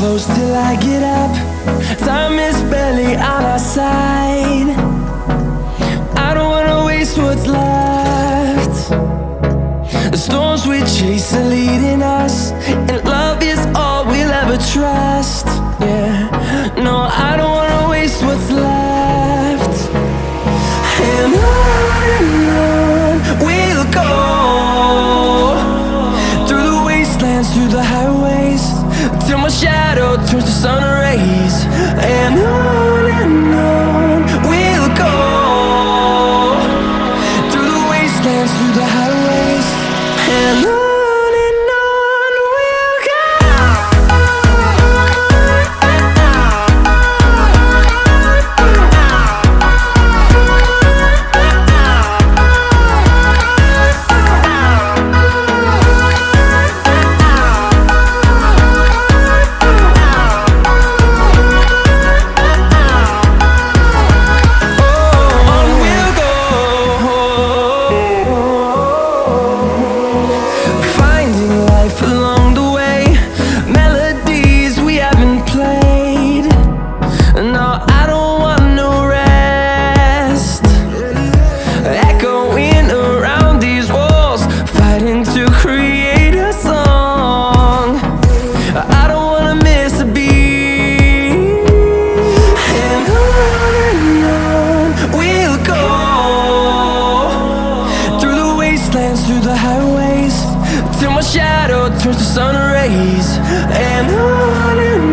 close till I get up. Time is barely on our side. I don't wanna waste what's left. The storms we chase are leading us the highways. Till my shadow turns to sun rays. And on and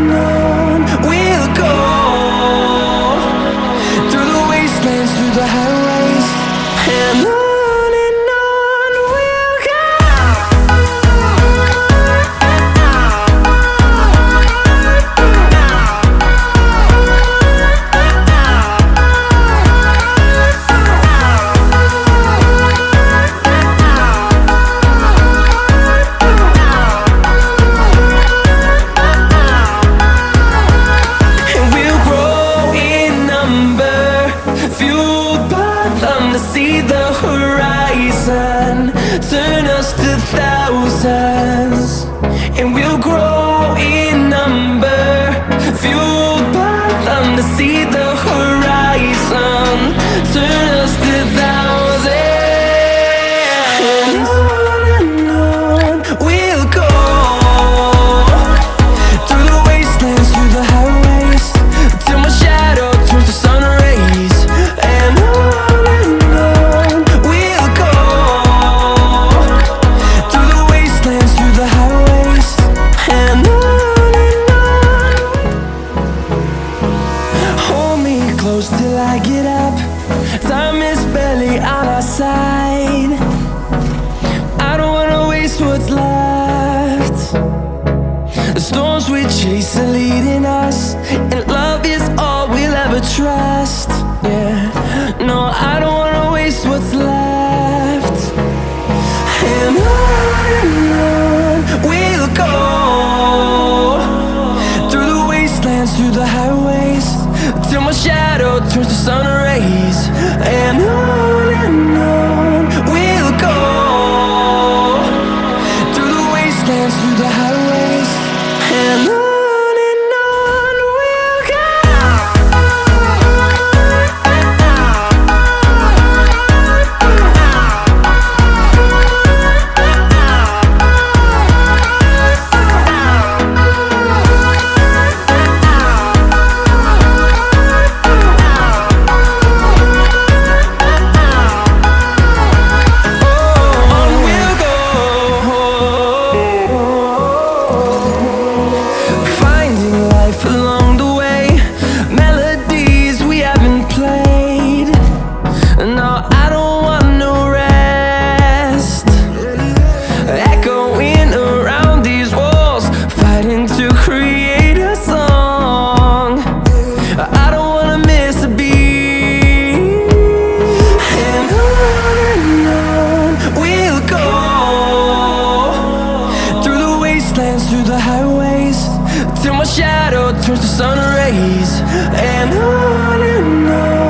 a thousand storms we chase are leading us And love is all we'll ever trust. Yeah, no, I don't wanna waste what's left. And on we'll go Through the wastelands, through the highways Till my shadow turns to sun rays. And on wastelands through the highways Till my shadow turns to sun rays. And on and on.